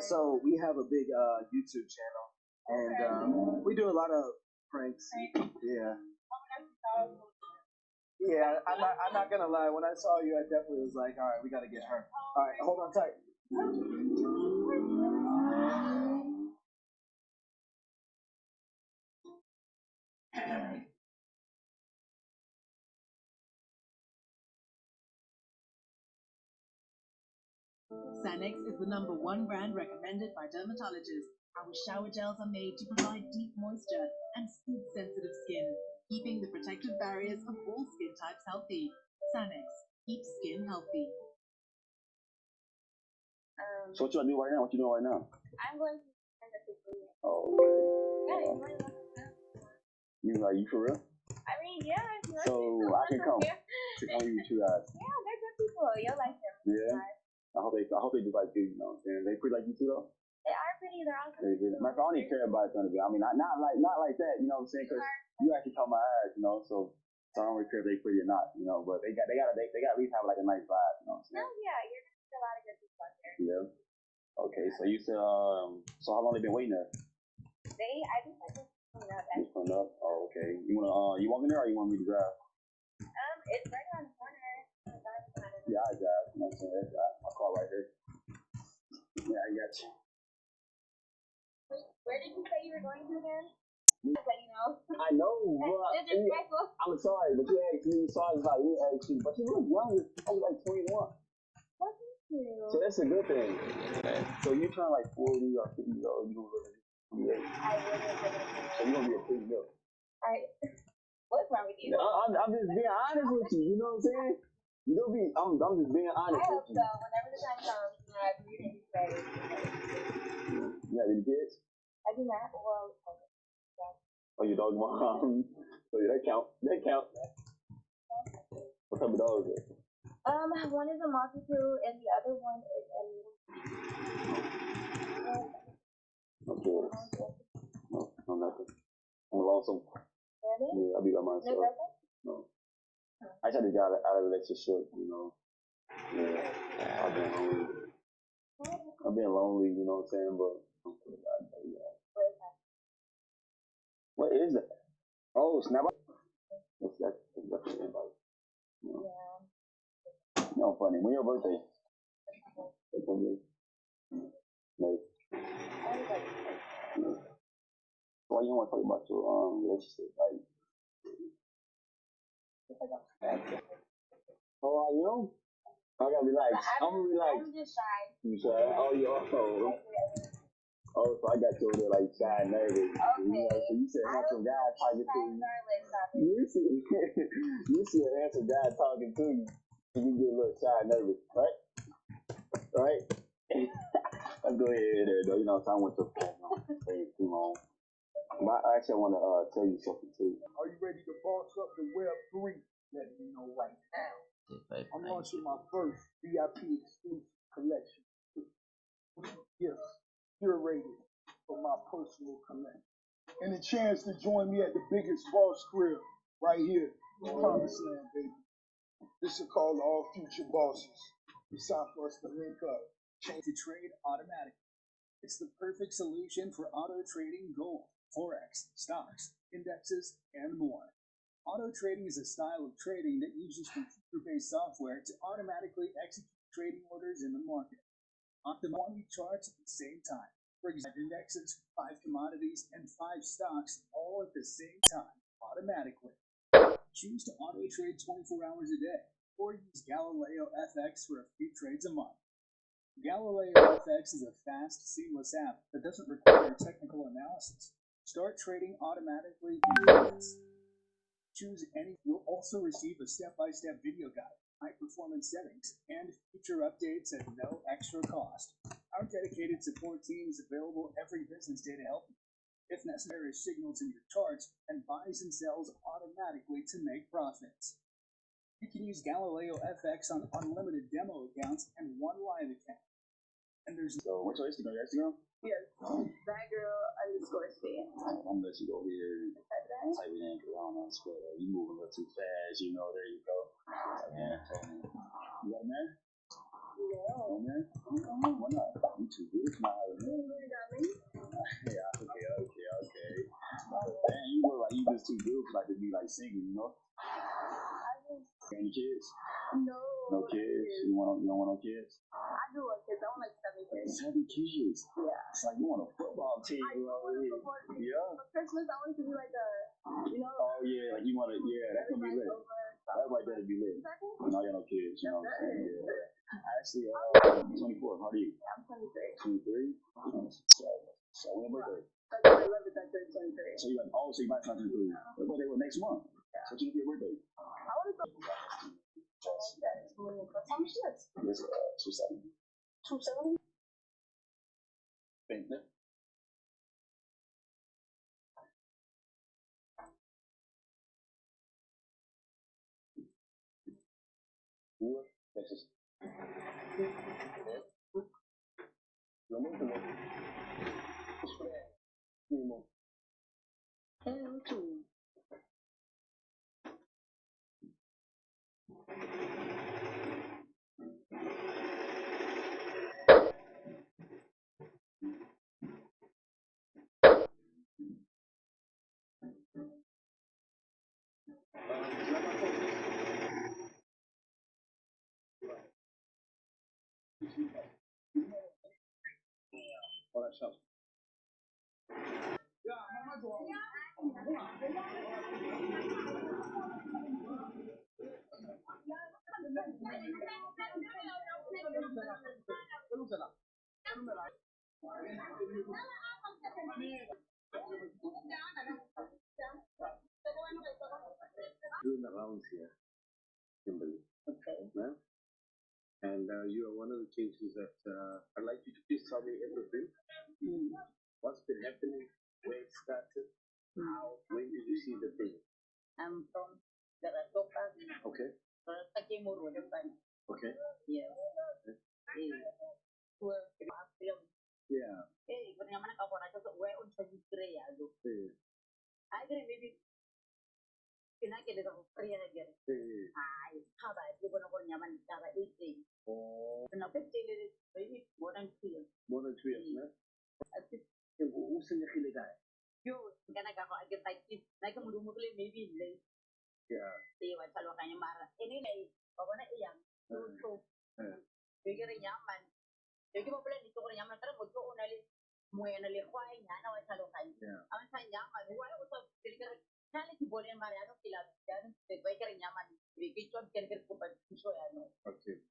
so we have a big uh, YouTube channel, and um, we do a lot of pranks. Yeah. Yeah, I'm not. I'm not gonna lie. When I saw you, I definitely was like, "All right, we gotta get her." All right, hold on tight. Sanex is the number one brand recommended by dermatologists. Our shower gels are made to provide deep moisture and soothe sensitive skin, keeping the protective barriers of all skin types healthy. Sanex keeps skin healthy. Um, So what you gonna do right now? What you doing right now? I'm going to send a picture. Oh, okay. Yeah, you might want to. You like you for real? I mean, yeah, if you So. I can come. Yeah, Check on you two guys. they're good people. You'll like them. Yeah. I hope they I hope they do like you, you know what I'm saying? They pretty like you too though? They are pretty. They're awesome. They really. My I don't even care about it to be. I mean not not like not like that, you know what I'm saying? Cause you actually caught my eyes, you know, so so I don't really care if they pretty or not, you know, but they got they gotta they, they gotta at least have like a nice vibe, you know what I'm No, saying? yeah, you're gonna see a lot of good people out there. Yeah. Okay, so you said um so how long they been waiting there? They, I just like this coming up. Just pulling up. Oh, okay. You wanna uh you want me there or you want me to drive? Um, it's right around the corner. It's right around the corner. Yeah, I drive. You know what I'm saying? That's right. My car right here. Yeah, I got you. Where did you say you were going to again? Just let you know. I know, but It's. I'm sorry, but you asked me, sorry about you asked me, but you look young. I was like 21. What is you? So that's a good thing. So you turn like 40 or 50 years old, you gonna look like 28. I wouldn't have been able So you're gonna be a pretty milk. Alright. What's wrong with you? I, I'm, I'm just being honest with you, you know what I'm saying? You be, I'm, I'm just being I hope with you. so. Whenever the time comes, you know, I'm reading these ready. You have any kids? I do not. Well, Oh, your dog mom. So yeah, that count. That count. What type of dog is it? um, one is a multi-crew and the other one is a kids. No, no nothing. I'm lonesome. Really? Yeah, I'll be by No myself. girlfriend? No. I tried to get out of, out of relationship, you know. Yeah, I've been lonely. I've been lonely, you know what I'm saying? But that, yeah. What is that? Oh, snap! That's definitely invite. You know, Yeah. no funny. When your birthday? September. May. Why you want to talk about your um relationship? Like, how are you? I gotta relax. I'm gonna relax. I'm just shy. You shy? Oh, you oh, oh, so I got you over there like shy and nervous. You know, so you said I handsome guy talking to you. Regardless of it. You see, you see a handsome guy talking to you, and you get a little shy and nervous, right? Right? Let's go ahead there, though. You know, so I went to phone. I don't wanna stay too long. But I actually want to uh, tell you something too. Are you ready to boss up the Web 3? Let me know right now. I'm launching my first VIP exclusive collection. Gifts curated for my personal collection. And a chance to join me at the biggest boss grill right here in Promised Land, baby. This is called All Future Bosses. It's time for us to link up. Change to trade automatically. It's the perfect solution for auto trading gold, forex, stocks, indexes, and more. Auto trading is a style of trading that uses computer-based software to automatically execute trading orders in the market. Optimize 20 charts at the same time. For example, indexes, five commodities, and five stocks all at the same time, automatically. Choose to auto trade 24 hours a day, or use Galileo FX for a few trades a month. Galileo FX is a fast, seamless app that doesn't require technical analysis. Start trading automatically. Choose any. You'll also receive a step-by-step video guide, high-performance settings, and future updates at no extra cost. Our dedicated support team is available every business day to help you. If necessary, signals in your charts and buys and sells automatically to make profits. You can use Galileo FX on unlimited demo accounts and one live account. And there's So, what's your Instagram? Your Instagram? Yes. Oh. That girl underscore stay. I'm gonna let you go here and type it in because I don't know how to spell that. You moving a little too fast, you know. There you go. Yeah. You got a man? No. No man? Why not? You too good. Smile. Yeah, okay, okay, okay. Man, you look like you just too good for like to be like singing, you know? Any kids? No. No kids? You want you don't want no kids? I do want I seven kids. Yeah. It's like you want a football team I over here. a football team. Yeah. For Christmas, I want to be like a, you know, Oh yeah, like you want to yeah, that's gonna be lit. That right there to be lit. Second? And I got no kids, you know what I'm saying? Yeah. Actually, uh, 24. How are you? I'm 23. 23. So, so when your birthday? February 11th, I 23. So you like, oh, so you might turn 23. Your birthday was next month. So you your birthday? I want to go. How much is that? Yes, uh, two seven. 270? You. You, Texas. Lo Olha só. Yeah, And uh, you are one of the cases that uh, I'd like you to please tell me everything. What's been happening? Where it started? How? When did you see the thing? I'm from Garatoka, Okay. Ratake Murudapan. Okay. Yes. not 15 liters, more than three. More than three, yeah. At this, who's in the killer guy? You, maybe. Yeah. See what Salo Kanyamara. Anyway, I want to eat them. So, nyaman. Jadi Yaman. Yung iba pala dito ko rin yaman, pero mo ko unali mo yan nalikwa ay nga nawa sa lokal. Ang sa yaman, huwa si Bolin Mariano, kilabit yan, sa kwa ikarin yaman, bigay ko ang kinikir ko. Okay.